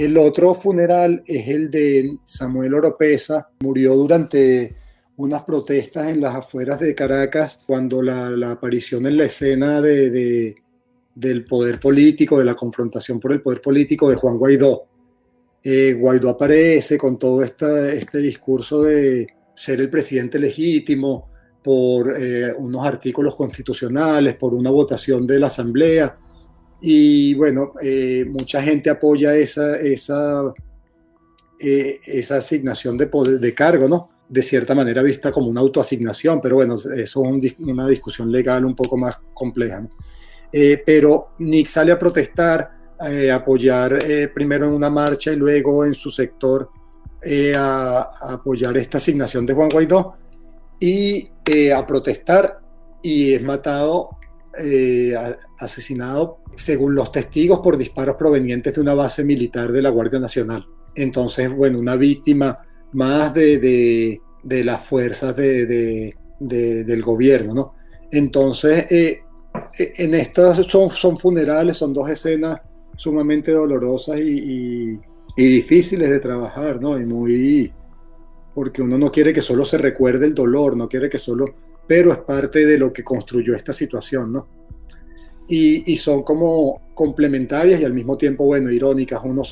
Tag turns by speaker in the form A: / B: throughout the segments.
A: El otro funeral es el de Samuel Oropesa, murió durante unas protestas en las afueras de Caracas cuando la, aparición en la escena de, del poder político, de la confrontación por el poder político de Juan Guaidó. Eh, Guaidó aparece con todo este discurso de ser el presidente legítimo por eh, unos artículos constitucionales, por una votación de la Asamblea. Y bueno, eh, mucha gente apoya esa, esa, esa asignación de, poder, de cargo, ¿no? de cierta manera vista como una autoasignación, pero bueno, eso es una discusión legal un poco más compleja. Eh, pero Nick sale a protestar, eh, a apoyar eh, primero en una marcha y luego en su sector a, apoyar esta asignación de Juan Guaidó y a protestar y es matado, asesinado según los testigos por disparos provenientes de una base militar de la Guardia Nacional. Entonces, bueno, una víctima más de, las fuerzas de, del gobierno, ¿no? Entonces, eh, eh, en estas son, son funerales, son dos escenas sumamente dolorosas y, difíciles de trabajar, ¿no? Y muy, porque uno no quiere que solo se recuerde el dolor, no quiere que solo, pero es parte de lo que construyó esta situación, ¿no? Y, son como complementarias y al mismo tiempo, bueno, irónicas, uno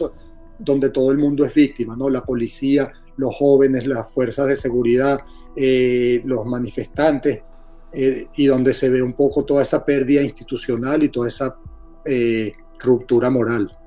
A: donde todo el mundo es víctima, ¿no? La policía, los jóvenes, las fuerzas de seguridad, eh, los manifestantes, eh, y donde se ve un poco toda esa pérdida institucional y toda esa eh, ruptura moral.